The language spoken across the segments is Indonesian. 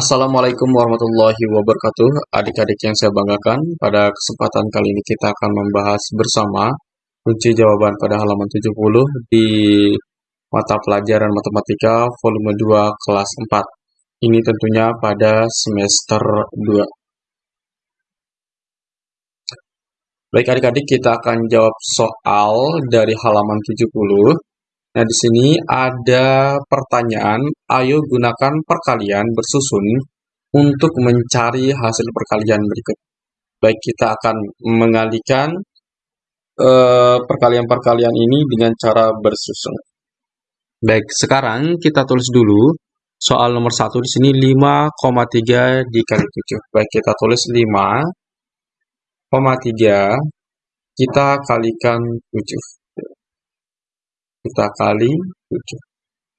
Assalamualaikum warahmatullahi wabarakatuh. Adik-adik yang saya banggakan Pada kesempatan kali ini kita akan membahas bersama Kunci jawaban pada halaman 70 Di mata pelajaran matematika volume 2 kelas 4 Ini tentunya pada semester 2 Baik adik-adik kita akan jawab soal dari halaman 70 Nah, di sini ada pertanyaan, ayo gunakan perkalian bersusun untuk mencari hasil perkalian berikut. Baik, kita akan mengalihkan eh, perkalian-perkalian ini dengan cara bersusun. Baik, sekarang kita tulis dulu soal nomor satu di sini 5,3 dikali 7. Baik, kita tulis 5,3 kita kalikan 7 kita kali 7.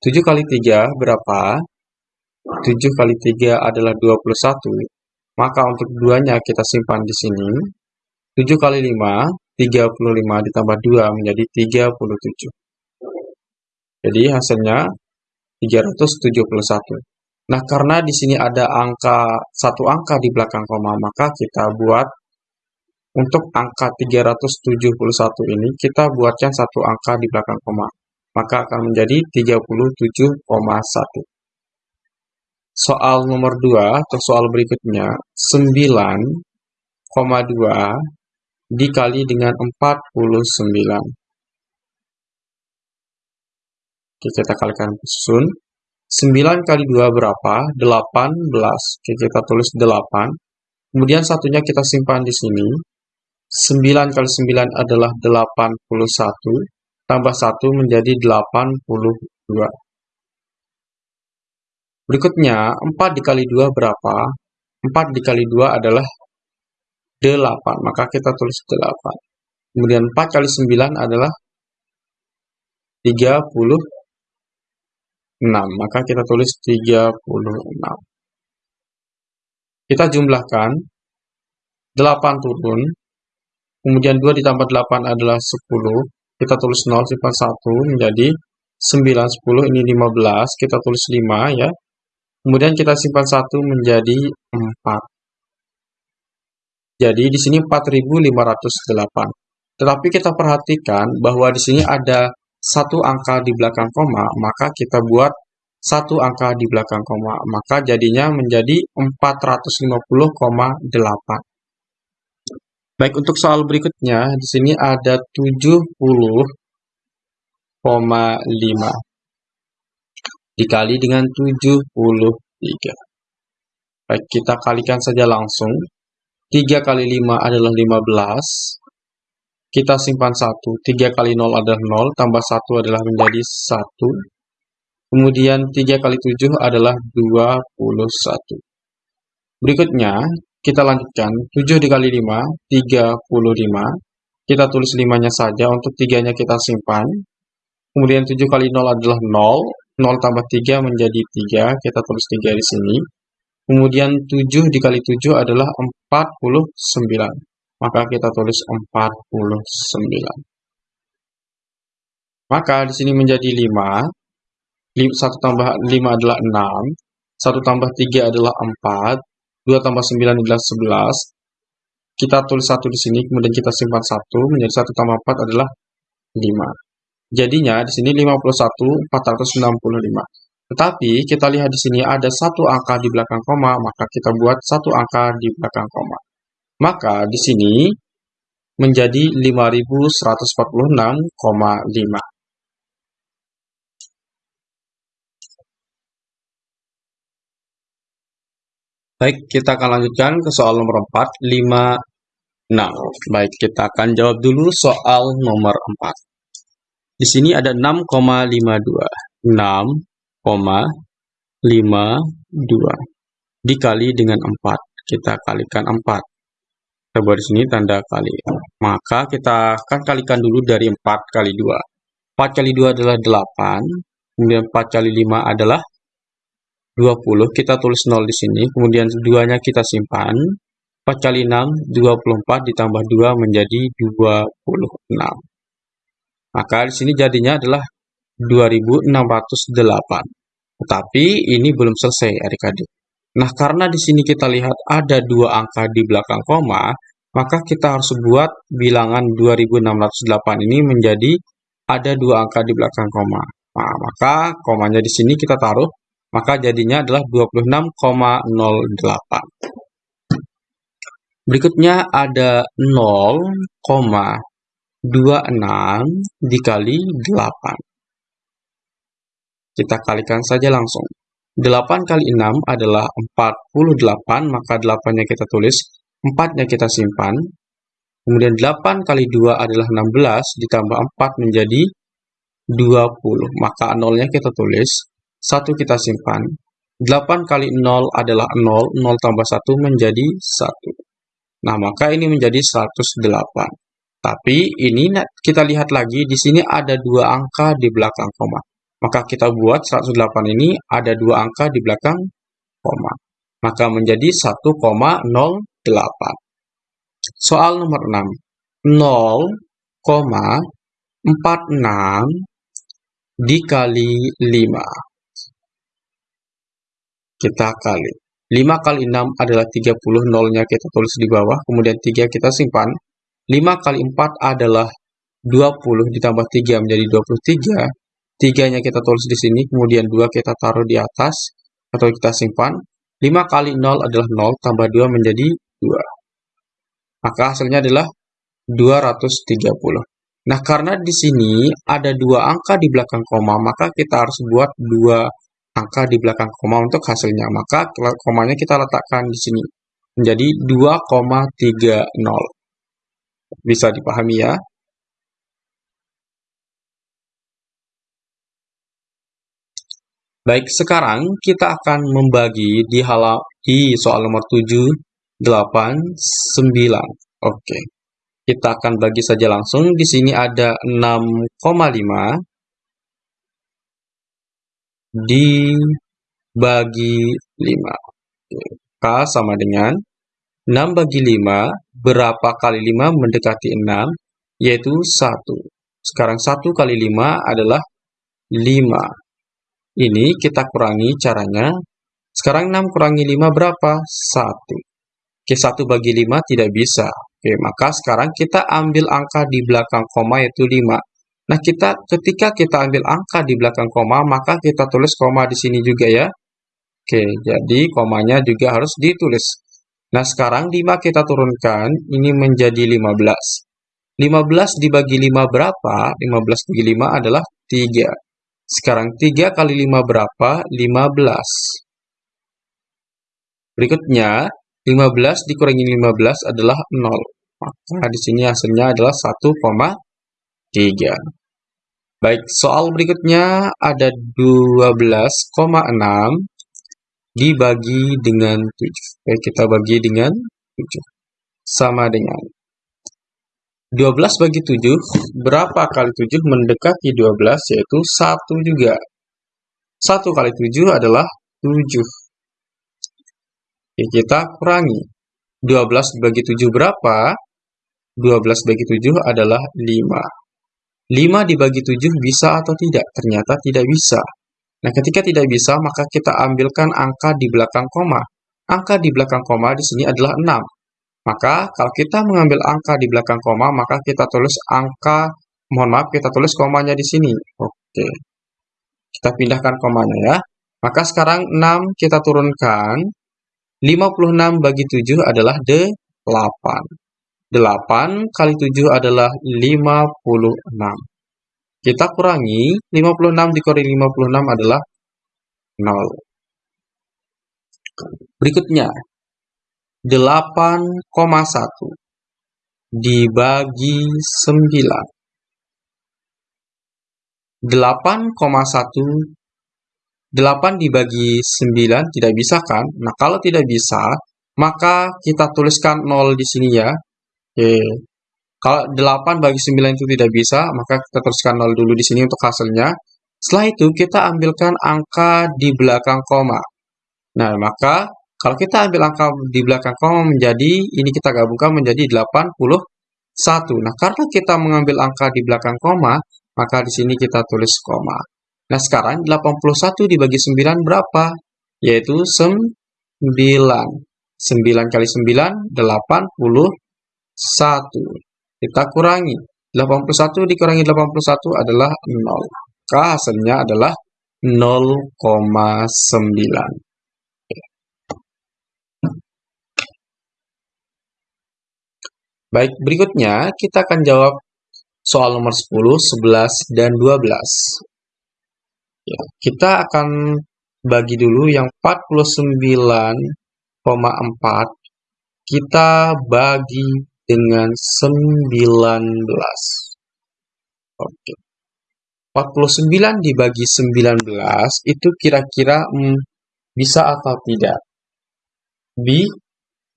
7 kali 3 berapa? 7 kali 3 adalah 21. Maka untuk duanya kita simpan di sini. 7 kali 5, 35 ditambah 2 menjadi 37. Jadi hasilnya 371. Nah, karena di sini ada angka satu angka di belakang koma, maka kita buat untuk angka 371 ini, kita buatkan satu angka di belakang koma. Maka akan menjadi 37,1. Soal nomor 2 atau soal berikutnya, 9,2 dikali dengan 49. Oke, kita kalikan susun. 9 kali 2 berapa? 18. Oke, kita tulis 8. Kemudian satunya kita simpan di sini. 9 kali 9 adalah 81, tambah 1 menjadi 82. Berikutnya, 4 dikali 2 berapa? 4 dikali 2 adalah 8, maka kita tulis 8. Kemudian 4 kali 9 adalah 36, maka kita tulis 36. Kita jumlahkan, 8 turun, Kemudian 2 ditambah 8 adalah 10. Kita tulis 0, simpan 1 menjadi 9, 10, ini 15. Kita tulis 5 ya. Kemudian kita simpan 1 menjadi 4. Jadi di sini 4508. Tetapi kita perhatikan bahwa di sini ada satu angka di belakang koma, maka kita buat satu angka di belakang koma, maka jadinya menjadi 450,8. Baik, untuk soal berikutnya, di sini ada 70,5 dikali dengan 73. Baik, kita kalikan saja langsung. 3 kali 5 adalah 15. Kita simpan 1. 3 kali 0 adalah 0, tambah 1 adalah menjadi 1. Kemudian 3 kali 7 adalah 21. Berikutnya, kita lanjutkan, 7 dikali 5, 35. Kita tulis 5-nya saja, untuk 3-nya kita simpan. Kemudian 7 kali 0 adalah 0. 0 tambah 3 menjadi 3, kita tulis 3 di sini. Kemudian 7 dikali 7 adalah 49. Maka kita tulis 49. Maka di sini menjadi 5. 1 tambah 5 adalah 6. 1 tambah 3 adalah 4. 2 tambah 9 adalah 11. Kita tulis 1 di sini, kemudian kita simpan 1, menjadi 1 tambah 4 adalah 5. Jadinya di sini 51 465. Tetapi kita lihat di sini ada satu angka di belakang koma, maka kita buat satu angka di belakang koma. Maka di sini menjadi 5146,5. Baik, kita akan lanjutkan ke soal nomor 4, 5, 6. Baik, kita akan jawab dulu soal nomor 4. Di sini ada 6,52. 6,52 dikali dengan 4. Kita kalikan 4. Kita buat di sini tanda kali. Maka kita akan kalikan dulu dari 4 kali 2. 4 kali 2 adalah 8. Kemudian 4 kali 5 adalah 20, kita tulis 0 di sini, kemudian 2-nya kita simpan. 4 kali 6, 24 ditambah 2 menjadi 26. Maka di sini jadinya adalah 2608. Tetapi ini belum selesai adik-adik. Nah, karena di sini kita lihat ada dua angka di belakang koma, maka kita harus buat bilangan 2608 ini menjadi ada dua angka di belakang koma. Nah, maka komanya di sini kita taruh, maka jadinya adalah 26,08. Berikutnya ada 0,26 dikali 8. Kita kalikan saja langsung. 8 kali 6 adalah 48, maka 8-nya kita tulis, 4-nya kita simpan. Kemudian 8 kali 2 adalah 16, ditambah 4 menjadi 20. Maka 0-nya kita tulis, 1 kita simpan. 8 kali 0 adalah 0, 0 tambah 1 menjadi 1. Nah, maka ini menjadi 108. Tapi ini kita lihat lagi, di sini ada dua angka di belakang koma. Maka kita buat 108 ini ada dua angka di belakang koma. Maka menjadi 1,08. Soal nomor 6. 0,46 dikali 5. Kita kali. 5 kali 6 adalah 30, nolnya kita tulis di bawah, kemudian 3 kita simpan. 5 kali 4 adalah 20 ditambah 3 menjadi 23. Tiganya kita tulis di sini, kemudian 2 kita taruh di atas, atau kita simpan. 5 kali 0 adalah 0, tambah 2 menjadi 2. Maka hasilnya adalah 230. Nah, karena di sini ada dua angka di belakang koma, maka kita harus buat dua angka di belakang koma untuk hasilnya. Maka komanya kita letakkan di sini. Menjadi 2,30. Bisa dipahami ya? Baik, sekarang kita akan membagi di halam di soal nomor 7, 8, 9. Oke. Kita akan bagi saja langsung. Di sini ada 6,5 dibagi 5. K sama dengan 6 bagi 5. Berapa kali 5 mendekati 6? Yaitu 1. Sekarang 1 kali 5 adalah 5. Ini kita kurangi caranya. Sekarang 6 kurangi 5 berapa? 1. Oke, 1 bagi 5 tidak bisa. Oke, maka sekarang kita ambil angka di belakang koma yaitu 5. Nah, kita ketika kita ambil angka di belakang koma, maka kita tulis koma di sini juga ya. Oke, jadi komanya juga harus ditulis. Nah, sekarang 5 kita turunkan, ini menjadi 15. 15 dibagi 5 berapa? 15 bagi 5 adalah 3. Sekarang 3 kali 5 berapa? 15. Berikutnya, 15 dikurangi 15 adalah 0. Maka di sini hasilnya adalah 1,3. Baik, soal berikutnya ada 12,6 dibagi dengan 7. Baik, kita bagi dengan 7. Sama dengan 12 bagi 7, berapa kali 7 mendekati 12, yaitu 1 juga. 1 kali 7 adalah 7. Oke, kita kurangi. 12 bagi 7 berapa? 12 bagi 7 adalah 5. 5 dibagi 7 bisa atau tidak? Ternyata tidak bisa. Nah, ketika tidak bisa, maka kita ambilkan angka di belakang koma. Angka di belakang koma di sini adalah 6. Maka kalau kita mengambil angka di belakang koma, maka kita tulis angka, mohon maaf, kita tulis komanya di sini. Oke. Kita pindahkan komanya ya. Maka sekarang 6 kita turunkan. 56 bagi 7 adalah 8. 8 kali 7 adalah 56. Kita kurangi, 56 dikurangi 56 adalah 0. Berikutnya, 8,1 dibagi 9. 8,1 8 dibagi 9 tidak bisa kan? Nah, kalau tidak bisa, maka kita tuliskan 0 di sini ya. Oke. Kalau 8 bagi 9 itu tidak bisa, maka kita tuliskan 0 dulu di sini untuk hasilnya. Setelah itu, kita ambilkan angka di belakang koma. Nah, maka kalau kita ambil angka di belakang koma menjadi, ini kita gabungkan menjadi 81. Nah, karena kita mengambil angka di belakang koma, maka di sini kita tulis koma. Nah, sekarang 81 dibagi 9 berapa? Yaitu 9. 9 kali 9, 81. Kita kurangi. 81 dikurangi 81 adalah 0. Maka hasilnya adalah 0,9. Baik, berikutnya kita akan jawab soal nomor 10, 11, dan 12. Ya, kita akan bagi dulu yang 49,4 kita bagi dengan 19. Oke. 49 dibagi 19 itu kira-kira hmm, bisa atau tidak? Bi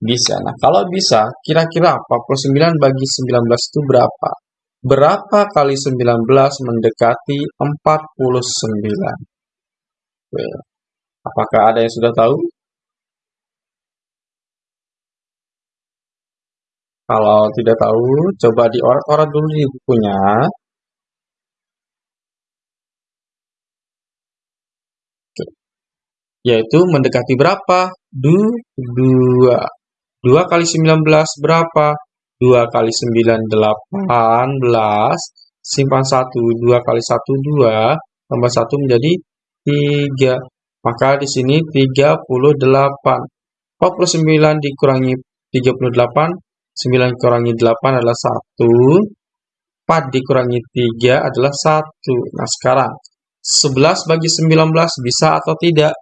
bisa. Nah, kalau bisa, kira-kira 49 bagi 19 itu berapa? Berapa kali 19 mendekati 49? Oke. Apakah ada yang sudah tahu? Kalau tidak tahu, coba diorat-orat dulu di bukunya. Yaitu mendekati berapa? Du, dua. 2 kali 19 berapa? 2 kali 9, 18. Simpan 1. 2 kali 1, 2. Tambah 1 menjadi 3. Maka di sini 38. 49 dikurangi 38. 9 dikurangi 8 adalah 1. 4 dikurangi 3 adalah 1. Nah sekarang 11 bagi 19 bisa atau tidak?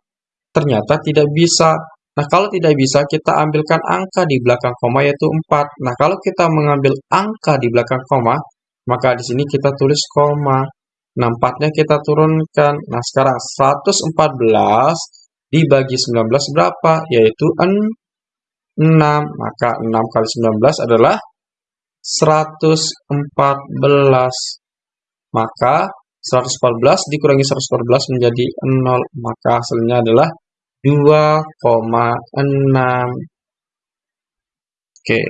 Ternyata tidak bisa. Nah, kalau tidak bisa, kita ambilkan angka di belakang koma, yaitu 4. Nah, kalau kita mengambil angka di belakang koma, maka di sini kita tulis koma. Nah, 4-nya kita turunkan. Nah, sekarang 114 dibagi 19 berapa? Yaitu 6. Maka 6 kali 19 adalah 114. Maka 114 dikurangi 114 menjadi 0. Maka hasilnya adalah 2,6. Oke.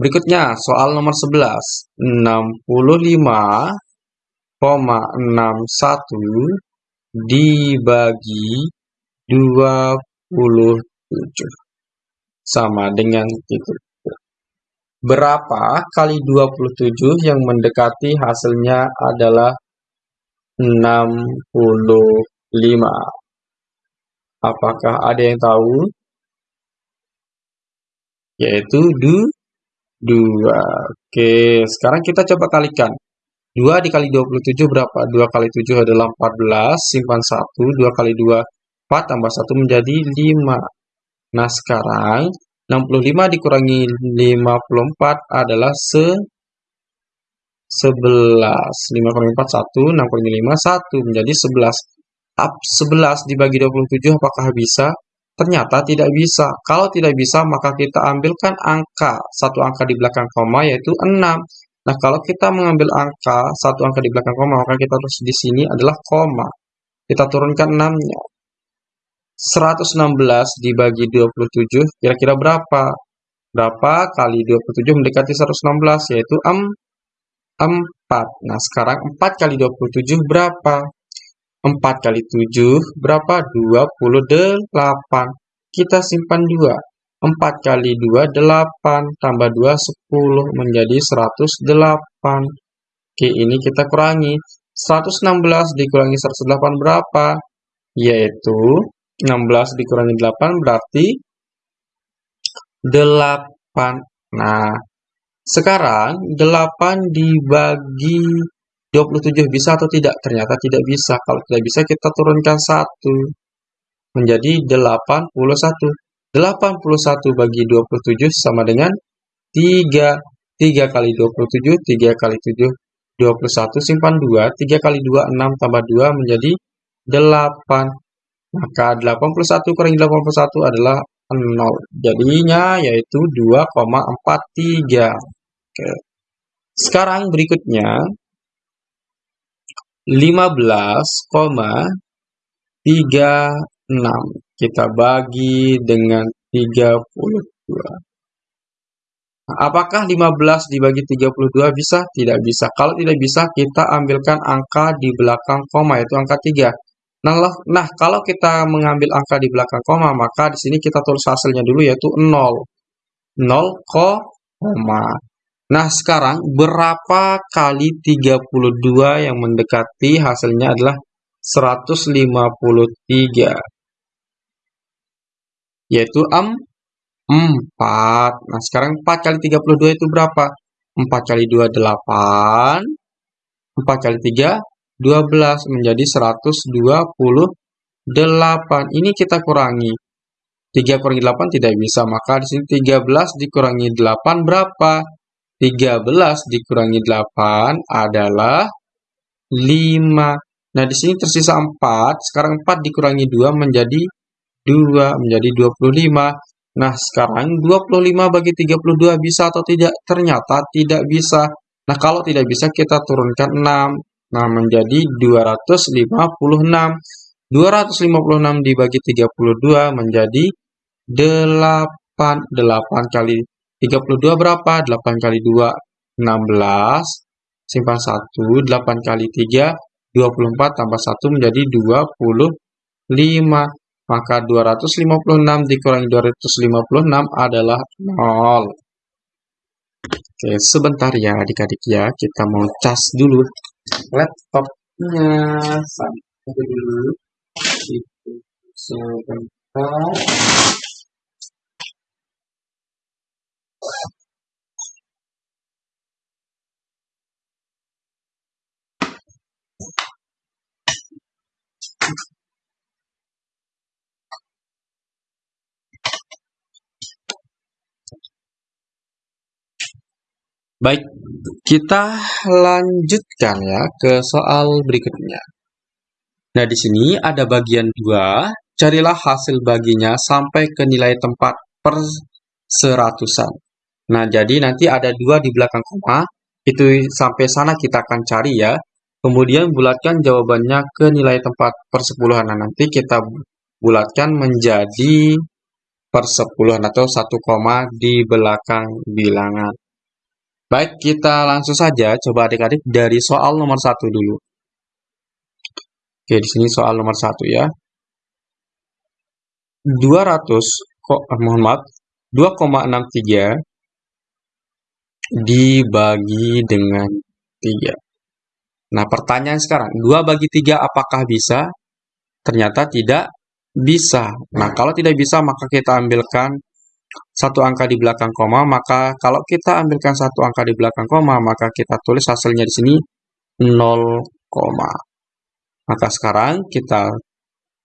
Berikutnya soal nomor 11. 65,61 dibagi 27 sama dengan itu. Berapa kali 27 yang mendekati hasilnya adalah 65. Apakah ada yang tahu? Yaitu du, 2. Oke, sekarang kita coba kalikan. 2 dikali 27 berapa? 2 kali 7 adalah 14, simpan 1. 2 kali 2, 4, tambah 1 menjadi 5. Nah, sekarang 65 dikurangi 54 adalah se 11. 5 kurangi 4, 1. 6 kurangi 5, 1. Menjadi 11. 11 dibagi 27 apakah bisa? Ternyata tidak bisa. Kalau tidak bisa, maka kita ambilkan angka, satu angka di belakang koma, yaitu 6. Nah, kalau kita mengambil angka, satu angka di belakang koma, maka kita terus di sini adalah koma. Kita turunkan 6-nya. 116 dibagi 27, kira-kira berapa? Berapa kali 27 mendekati 116, yaitu 4. Nah, sekarang 4 kali 27 berapa? 4 kali 7 berapa? 28. Kita simpan 2. 4 kali 2, 8. Tambah 2, 10. Menjadi 108. Oke, ini kita kurangi. 116 dikurangi 108 berapa? Yaitu 16 dikurangi 8 berarti 8. Nah, sekarang 8 dibagi 27 bisa atau tidak? Ternyata tidak bisa. Kalau tidak bisa, kita turunkan 1. Menjadi 81. 81 bagi 27 sama dengan 3. 3 kali 27, 3 kali 7, 21. Simpan 2. 3 kali 2, 6 tambah 2 menjadi 8. Maka 81 kurangi 81 adalah 0. Jadinya yaitu 2,43. Oke. Sekarang berikutnya 15,36 kita bagi dengan 32. Nah, apakah 15 dibagi 32 bisa? Tidak bisa. Kalau tidak bisa, kita ambilkan angka di belakang koma, yaitu angka 3. Nah, nah, kalau kita mengambil angka di belakang koma, maka di sini kita tulis hasilnya dulu yaitu 0. 0, koma. Nah, sekarang berapa kali 32 yang mendekati hasilnya adalah 153? Yaitu 4. Nah, sekarang 4 kali 32 itu berapa? 4 kali 2, 8. 4 kali 3, 12 menjadi 128. Ini kita kurangi. 3 kurangi 8 tidak bisa, maka di sini 13 dikurangi 8 berapa? 13 dikurangi 8 adalah 5. Nah, di sini tersisa 4. Sekarang 4 dikurangi 2 menjadi 2, menjadi 25. Nah, sekarang 25 bagi 32 bisa atau tidak? Ternyata tidak bisa. Nah, kalau tidak bisa kita turunkan 6. Nah, menjadi 256. 256 dibagi 32 menjadi 8. 8 kali 32 berapa? 8 kali 2, 16. Simpan 1. 8 kali 3, 24 tambah 1 menjadi 25. Maka 256 dikurangi 256 adalah 0. Oke, sebentar ya adik-adik ya. Kita mau cas dulu laptopnya. Sampai dulu. Itu sebentar Baik, kita lanjutkan ya ke soal berikutnya. Nah, di sini ada bagian 2, carilah hasil baginya sampai ke nilai tempat per seratusan. Nah, jadi nanti ada dua di belakang koma, itu sampai sana kita akan cari ya. Kemudian bulatkan jawabannya ke nilai tempat persepuluhan. Nah, nanti kita bulatkan menjadi persepuluhan atau satu koma di belakang bilangan. Baik, kita langsung saja coba adik-adik dari soal nomor satu dulu. Oke, di sini soal nomor satu ya. 200, kok, eh, mohon maaf, 2,63 dibagi dengan 3. Nah, pertanyaan sekarang, 2 bagi 3 apakah bisa? Ternyata tidak bisa. Nah, kalau tidak bisa, maka kita ambilkan satu angka di belakang koma, maka kalau kita ambilkan satu angka di belakang koma, maka kita tulis hasilnya di sini 0, maka sekarang kita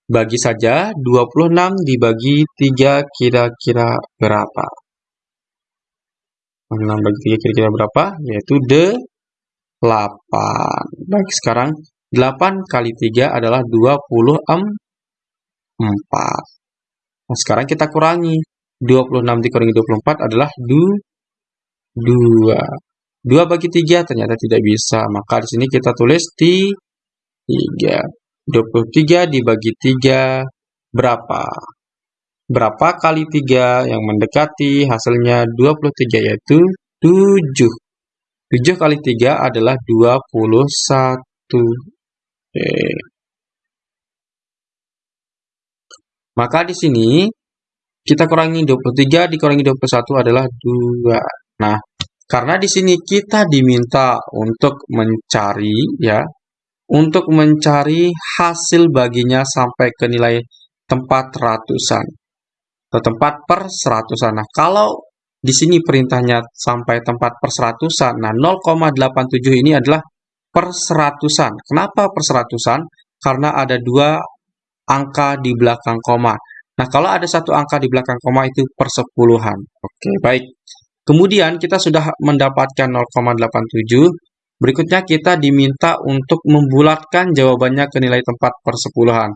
bagi saja 26 dibagi 3 kira-kira berapa? 6 bagi 3 kira-kira berapa? Yaitu 8. Baik, sekarang 8 kali 3 adalah 24. Nah, sekarang kita kurangi. 26 dikurangi 24 adalah 2. 2 bagi 3 ternyata tidak bisa. Maka di sini kita tulis 3. 23 dibagi 3 berapa? Berapa kali 3 yang mendekati hasilnya 23 yaitu 7. 7 kali 3 adalah 21. Oke. Maka di sini kita kurangi 23 dikurangi 21 adalah 2. Nah, karena di sini kita diminta untuk mencari ya, untuk mencari hasil baginya sampai ke nilai tempat ratusan atau tempat per seratusan. Nah, kalau di sini perintahnya sampai tempat per seratusan, nah 0,87 ini adalah per seratusan. Kenapa per seratusan? Karena ada dua angka di belakang koma. Nah, kalau ada satu angka di belakang koma itu persepuluhan. Oke, baik. Kemudian kita sudah mendapatkan 0,87. Berikutnya kita diminta untuk membulatkan jawabannya ke nilai tempat persepuluhan.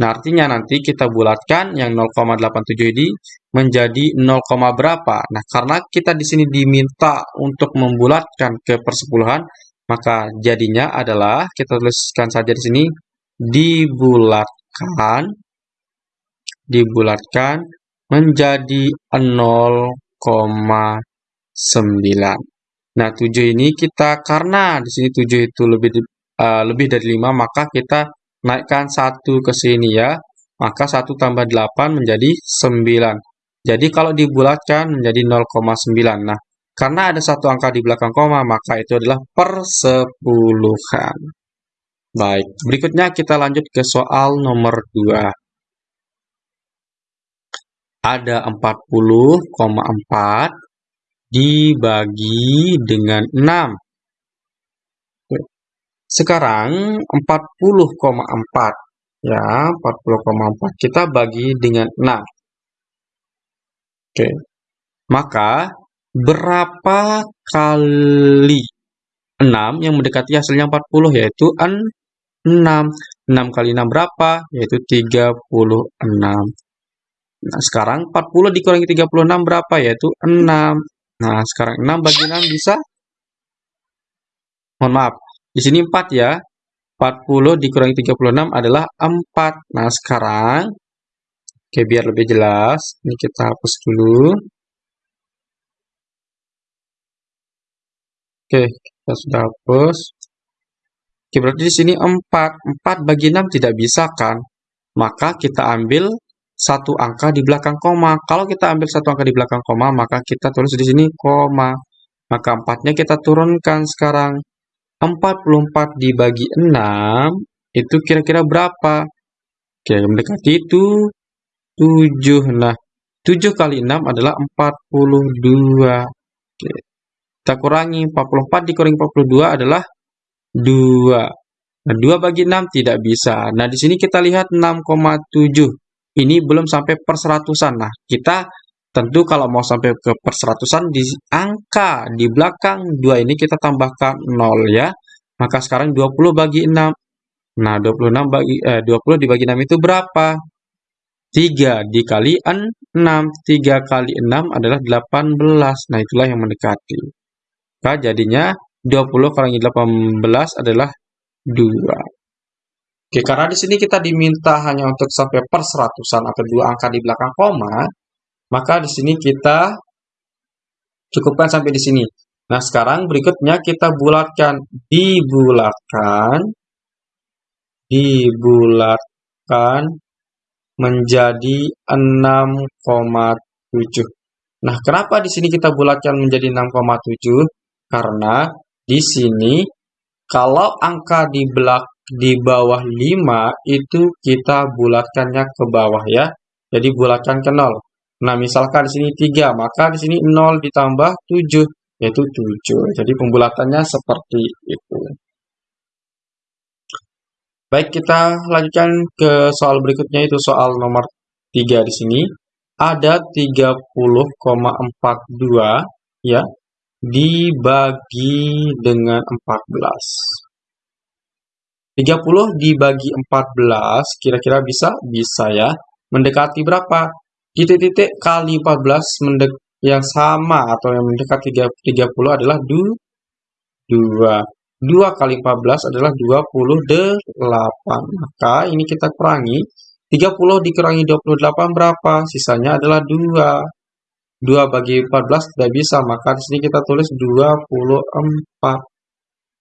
Nah, artinya nanti kita bulatkan yang 0,87 ini menjadi 0, berapa. Nah, karena kita di sini diminta untuk membulatkan ke persepuluhan, maka jadinya adalah kita tuliskan saja di sini dibulatkan dibulatkan menjadi 0,9. Nah, 7 ini kita karena di sini 7 itu lebih uh, lebih dari 5, maka kita naikkan 1 ke sini ya. Maka 1 tambah 8 menjadi 9. Jadi kalau dibulatkan menjadi 0,9. Nah, karena ada satu angka di belakang koma, maka itu adalah persepuluhan. Baik, berikutnya kita lanjut ke soal nomor 2. Ada 40,4 dibagi dengan 6. Sekarang 40,4 ya, 40,4 kita bagi dengan 6. Oke. Maka berapa kali 6 yang mendekati hasilnya 40 yaitu 6. 6 kali 6 berapa? Yaitu 36. Nah, sekarang 40 dikurangi 36 berapa? Yaitu 6. Nah, sekarang 6 bagi 6 bisa? Mohon maaf, di sini 4 ya. 40 dikurangi 36 adalah 4. Nah, sekarang, oke biar lebih jelas, ini kita hapus dulu. Oke, kita sudah hapus. Oke, berarti di sini 4. 4 bagi 6 tidak bisa kan? Maka kita ambil satu angka di belakang koma. Kalau kita ambil satu angka di belakang koma, maka kita tulis di sini koma. Maka 4-nya kita turunkan sekarang. 44 dibagi 6 itu kira-kira berapa? Oke, mendekati itu 7. Nah, 7 kali 6 adalah 42. Oke. Kita kurangi 44 dikurangi 42 adalah 2. Nah, 2 bagi 6 tidak bisa. Nah, di sini kita lihat 6,7. Ini belum sampai perseratusan. Nah, kita Tentu kalau mau sampai ke perseratusan di angka di belakang 2 ini kita tambahkan 0 ya. Maka sekarang 20 bagi 6. Nah, 26 bagi eh, 20 dibagi 6 itu berapa? 3 dikali 6. 3 kali 6 adalah 18. Nah, itulah yang mendekati. Maka jadinya 20 kurangi 18 adalah 2. Oke, karena di sini kita diminta hanya untuk sampai perseratusan atau dua angka di belakang koma, maka di sini kita cukupkan sampai di sini. Nah, sekarang berikutnya kita bulatkan. Dibulatkan. Dibulatkan menjadi 6,7. Nah, kenapa di sini kita bulatkan menjadi 6,7? Karena di sini kalau angka di belak di bawah 5 itu kita bulatkannya ke bawah ya. Jadi bulatkan ke 0. Nah, misalkan di sini 3, maka di sini 0 ditambah 7, yaitu 7. Jadi pembulatannya seperti itu. Baik, kita lanjutkan ke soal berikutnya, itu soal nomor 3 di sini. Ada 30,42 ya dibagi dengan 14. 30 dibagi 14 kira-kira bisa? Bisa ya. Mendekati berapa? titik-titik kali 14 mendek yang sama atau yang mendekat 30 adalah 2. 2 kali 14 adalah 28. Maka ini kita kurangi. 30 dikurangi 28 berapa? Sisanya adalah 2. 2 bagi 14 tidak bisa, maka di sini kita tulis 24.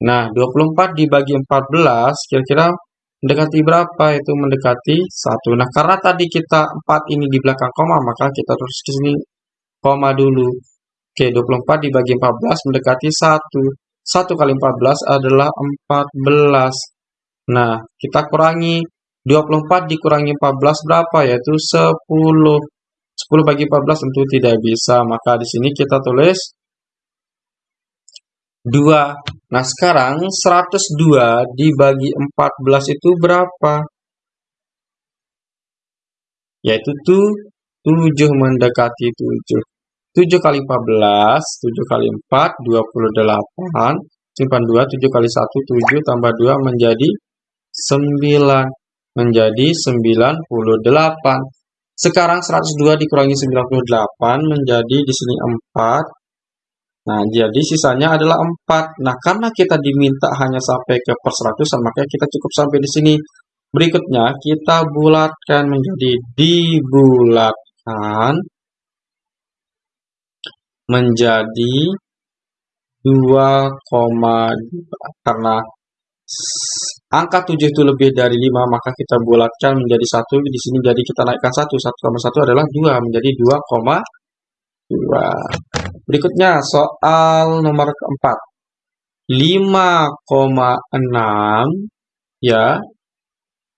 Nah, 24 dibagi 14 kira-kira Mendekati berapa? Itu mendekati 1. Nah, karena tadi kita 4 ini di belakang koma, maka kita terus ke sini koma dulu. Oke, 24 dibagi 14 mendekati 1. 1 kali 14 adalah 14. Nah, kita kurangi. 24 dikurangi 14 berapa? Yaitu 10. 10 bagi 14 tentu tidak bisa. Maka di sini kita tulis 2. Nah, sekarang 102 dibagi 14 itu berapa? Yaitu tuh 7 mendekati 7. 7 kali 14, 7 kali 4, 28. Simpan 2, 7 kali 1, 7, tambah 2 menjadi 9. Menjadi 98. Sekarang 102 dikurangi 98 menjadi di sini 4. Nah, jadi sisanya adalah 4. Nah, karena kita diminta hanya sampai ke perseratusan, maka kita cukup sampai di sini. Berikutnya, kita bulatkan menjadi dibulatkan menjadi 2,2 karena angka 7 itu lebih dari 5, maka kita bulatkan menjadi 1. Di sini jadi kita naikkan 1. 1,1 adalah 2, menjadi 2,2. Berikutnya, soal nomor keempat. 5,6, ya,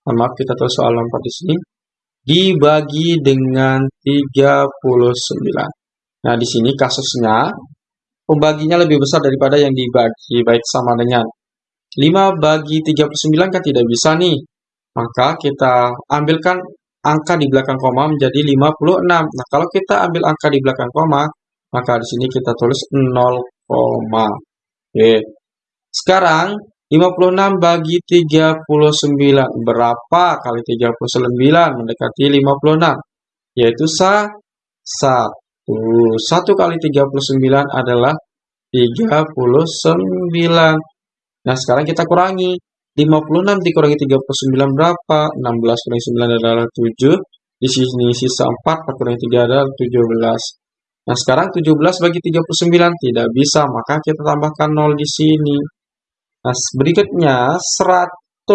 maaf kita tulis soal nomor di sini, dibagi dengan 39. Nah, di sini kasusnya, pembaginya lebih besar daripada yang dibagi, baik sama dengan 5 bagi 39 kan tidak bisa nih. Maka kita ambilkan angka di belakang koma menjadi 56. Nah, kalau kita ambil angka di belakang koma, maka di sini kita tulis 0, Oke. Sekarang 56 bagi 39 berapa kali 39 mendekati 56? Yaitu sa 1. 1 kali 39 adalah 39. Nah, sekarang kita kurangi. 56 dikurangi 39 berapa? 16 kurangi 9 adalah 7. Di sini sisa 4, 4 kurangi 3 adalah 17. Nah, sekarang 17 bagi 39 tidak bisa, maka kita tambahkan 0 di sini. Nah, berikutnya 170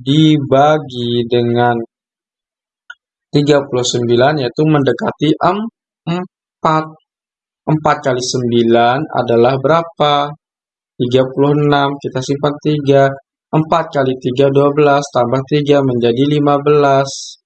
dibagi dengan 39 yaitu mendekati 4. 4 kali 9 adalah berapa? 36, kita simpan 3. 4 kali 3, 12, tambah 3 menjadi 15.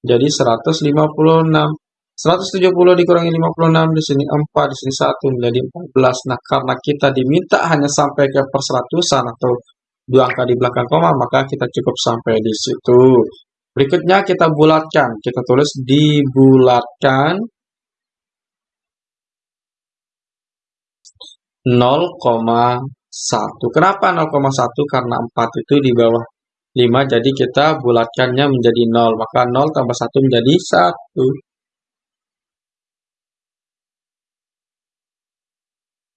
Jadi 156. 170 dikurangi 56, di sini 4, di sini 1, menjadi 14. Nah, karena kita diminta hanya sampai ke perseratusan atau dua angka di belakang koma, maka kita cukup sampai di situ. Berikutnya kita bulatkan. Kita tulis dibulatkan 0,1. Kenapa 0,1? Karena 4 itu di bawah 5, jadi kita bulatkannya menjadi 0. Maka 0 tambah 1 menjadi 1.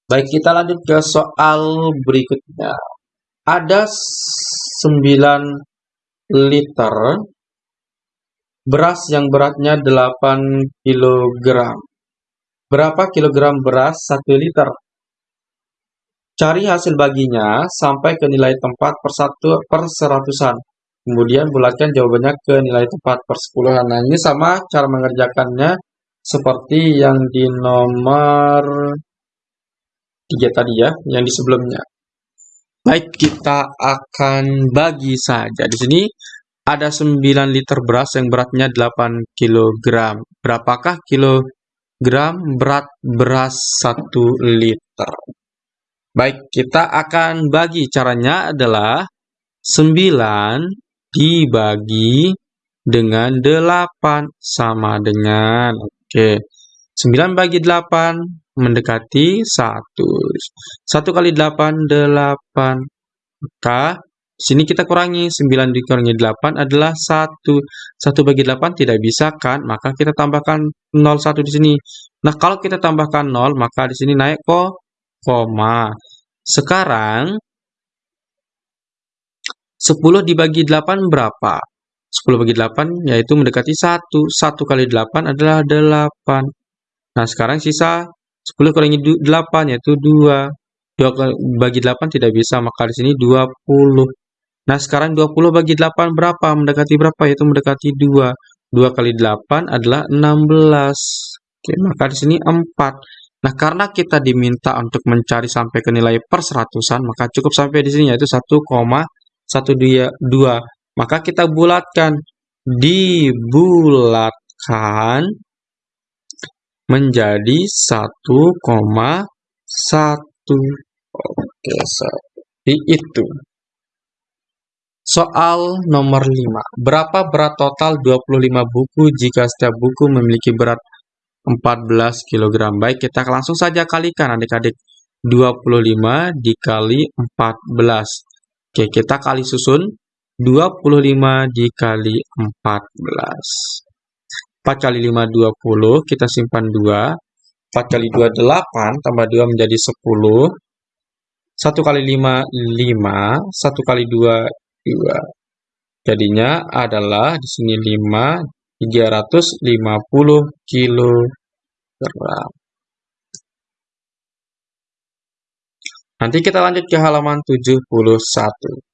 Baik, kita lanjut ke soal berikutnya. Ada 9 liter beras yang beratnya 8 kg. Berapa kilogram beras 1 liter? Cari hasil baginya sampai ke nilai tempat per satu per seratusan. Kemudian bulatkan jawabannya ke nilai tempat per sepuluhan. Nah, ini sama cara mengerjakannya seperti yang di nomor 3 tadi ya, yang di sebelumnya. Baik, kita akan bagi saja. Di sini ada 9 liter beras yang beratnya 8 kg. Berapakah kilogram berat beras 1 liter? Baik, kita akan bagi. Caranya adalah 9 dibagi dengan 8 sama dengan. Oke, 9 bagi 8 mendekati 1. 1 kali 8, 8. Maka sini kita kurangi. 9 dikurangi 8 adalah 1. 1 bagi 8 tidak bisa kan? Maka kita tambahkan 0, 1 di sini. Nah, kalau kita tambahkan 0, maka di sini naik kok koma. Sekarang 10 dibagi 8 berapa? 10 bagi 8 yaitu mendekati 1. 1 kali 8 adalah 8. Nah, sekarang sisa 10 kurangi 8 yaitu 2. 2 bagi 8 tidak bisa, maka di sini 20. Nah, sekarang 20 bagi 8 berapa? Mendekati berapa? Yaitu mendekati 2. 2 kali 8 adalah 16. Oke, maka di sini 4. Nah, karena kita diminta untuk mencari sampai ke nilai per seratusan, maka cukup sampai di sini yaitu 1,122. Maka kita bulatkan. Dibulatkan menjadi 1,1. Oke, seperti itu. Soal nomor 5. Berapa berat total 25 buku jika setiap buku memiliki berat 14 kg. Baik, kita langsung saja kalikan adik-adik. 25 dikali 14. Oke, kita kali susun. 25 dikali 14. 4 kali 5, 20. Kita simpan 2. 4 kali 2, 8. Tambah 2 menjadi 10. 1 kali 5, 5. 1 kali 2, 2. Jadinya adalah di sini 5 350 kg. Nanti kita lanjut ke halaman 71.